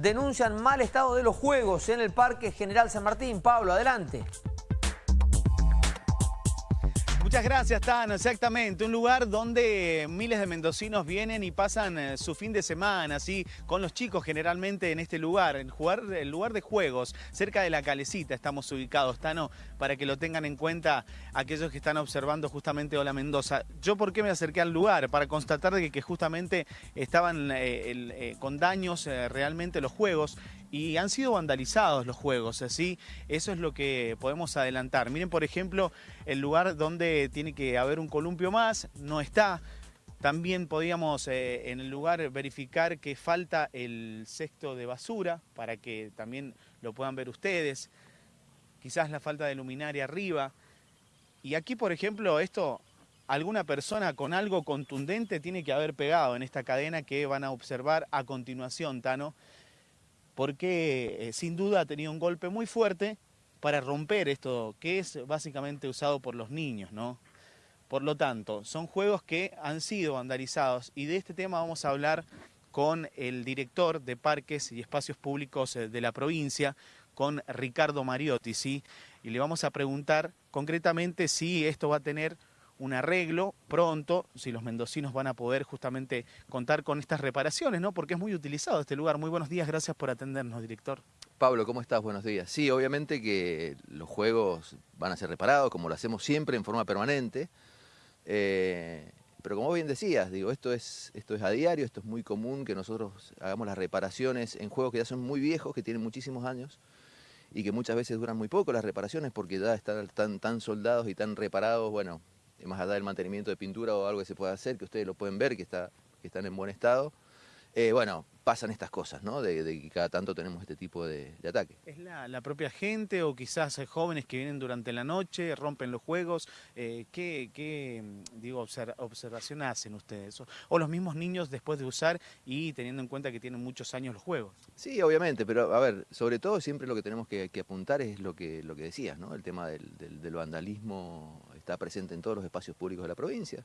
denuncian mal estado de los juegos en el Parque General San Martín. Pablo, adelante. Muchas gracias, Tano. Exactamente, un lugar donde miles de mendocinos vienen y pasan eh, su fin de semana, así, con los chicos generalmente en este lugar, en jugar, el lugar de juegos, cerca de la calecita estamos ubicados, Tano, para que lo tengan en cuenta aquellos que están observando justamente Hola Mendoza. Yo, ¿por qué me acerqué al lugar? Para constatar de que justamente estaban eh, eh, con daños realmente los juegos y han sido vandalizados los juegos, así eso es lo que podemos adelantar. Miren, por ejemplo, el lugar donde tiene que haber un columpio más, no está. También podíamos eh, en el lugar verificar que falta el cesto de basura para que también lo puedan ver ustedes. Quizás la falta de luminaria arriba. Y aquí, por ejemplo, esto, alguna persona con algo contundente tiene que haber pegado en esta cadena que van a observar a continuación, Tano porque eh, sin duda ha tenido un golpe muy fuerte para romper esto que es básicamente usado por los niños, ¿no? Por lo tanto, son juegos que han sido vandalizados y de este tema vamos a hablar con el director de Parques y Espacios Públicos eh, de la provincia, con Ricardo Mariotti, ¿sí? Y le vamos a preguntar concretamente si esto va a tener un arreglo pronto, si los mendocinos van a poder justamente contar con estas reparaciones, ¿no? Porque es muy utilizado este lugar. Muy buenos días, gracias por atendernos, director. Pablo, ¿cómo estás? Buenos días. Sí, obviamente que los juegos van a ser reparados, como lo hacemos siempre, en forma permanente. Eh, pero como bien decías, digo, esto es, esto es a diario, esto es muy común que nosotros hagamos las reparaciones en juegos que ya son muy viejos, que tienen muchísimos años y que muchas veces duran muy poco las reparaciones porque ya están tan, tan soldados y tan reparados, bueno, más allá del mantenimiento de pintura o algo que se pueda hacer, que ustedes lo pueden ver, que, está, que están en buen estado. Eh, bueno, pasan estas cosas, ¿no? De, que cada tanto tenemos este tipo de, ataque. ¿Es la, propia gente o quizás jóvenes que vienen durante la noche, rompen los juegos? Eh, ¿qué, digo, observación hacen ustedes? O, los mismos niños después de usar y teniendo en cuenta que tienen muchos años los juegos? Sí, obviamente, pero a ver, sobre todo siempre lo que tenemos que, apuntar es lo que, lo que decías, ¿no? El tema del, del vandalismo está presente en todos los espacios públicos de la provincia.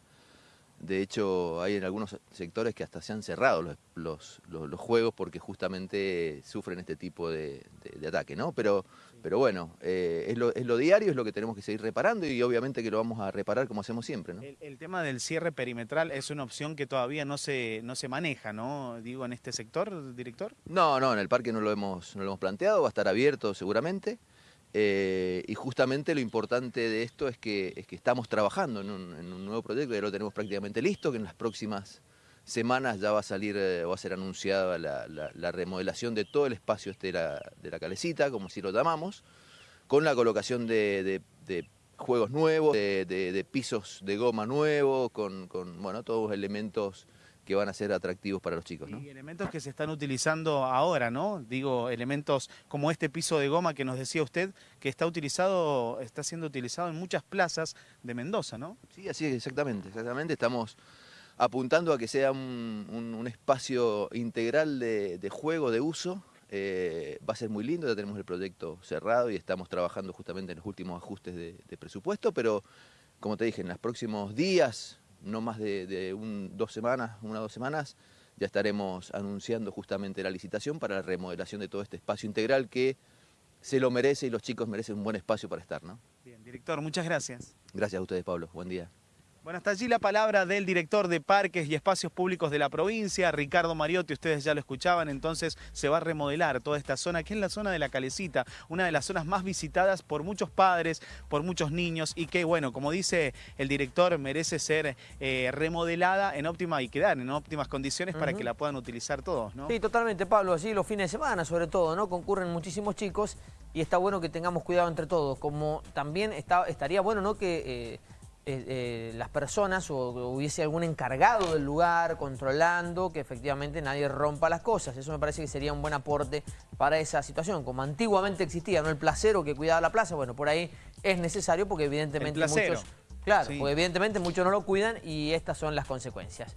De hecho, hay en algunos sectores que hasta se han cerrado los, los, juegos porque justamente sufren este tipo de, ataque, ¿no? Pero, pero bueno, eh, es, lo, es, lo, diario, es lo que tenemos que seguir reparando y obviamente que lo vamos a reparar como hacemos siempre, ¿no? El, tema del cierre perimetral es una opción que todavía no se, no se maneja, ¿no? Digo, en este sector, director. No, no, en el parque no lo hemos, no lo hemos planteado, va a estar abierto seguramente. Eh, y justamente lo importante de esto es que, es que estamos trabajando en un, nuevo proyecto, ya lo tenemos prácticamente listo, que en las próximas semanas ya va a salir, eh, va a ser anunciada la, remodelación de todo el espacio este de la, de la calecita, como si lo llamamos, con la colocación de, juegos nuevos, de, pisos de goma nuevos, con, con bueno, todos los elementos que van a ser atractivos para los chicos. ¿no? Y elementos que se están utilizando ahora, ¿no? Digo, elementos como este piso de goma que nos decía usted, que está utilizado, está siendo utilizado en muchas plazas de Mendoza, ¿no? Sí, así es, exactamente, exactamente. Estamos apuntando a que sea un, espacio integral de, juego, de uso. Eh, va a ser muy lindo, ya tenemos el proyecto cerrado y estamos trabajando justamente en los últimos ajustes de, de presupuesto, pero como te dije, en los próximos días, no más de, dos semanas, una o dos semanas, ya estaremos anunciando justamente la licitación para la remodelación de todo este espacio integral que se lo merece y los chicos merecen un buen espacio para estar. ¿no? Bien, director, muchas gracias. Gracias a ustedes, Pablo. Buen día. Bueno, hasta allí la palabra del director de Parques y Espacios Públicos de la provincia, Ricardo Mariotti, ustedes ya lo escuchaban, entonces se va a remodelar toda esta zona, que es la zona de la Calecita, una de las zonas más visitadas por muchos padres, por muchos niños, y que, bueno, como dice el director, merece ser eh, remodelada en óptima y quedar en óptimas condiciones para que la puedan utilizar todos, ¿no? Sí, totalmente, Pablo, así los fines de semana, sobre todo, ¿no? Concurren muchísimos chicos y está bueno que tengamos cuidado entre todos, como también está, estaría bueno, ¿no? Que... Eh, eh, eh, las personas o hubiese algún encargado del lugar controlando que efectivamente nadie rompa las cosas. Eso me parece que sería un buen aporte para esa situación. Como antiguamente existía ¿no? el placero que cuidaba la plaza, bueno, por ahí es necesario porque evidentemente muchos... Claro, porque evidentemente muchos no lo cuidan y estas son las consecuencias.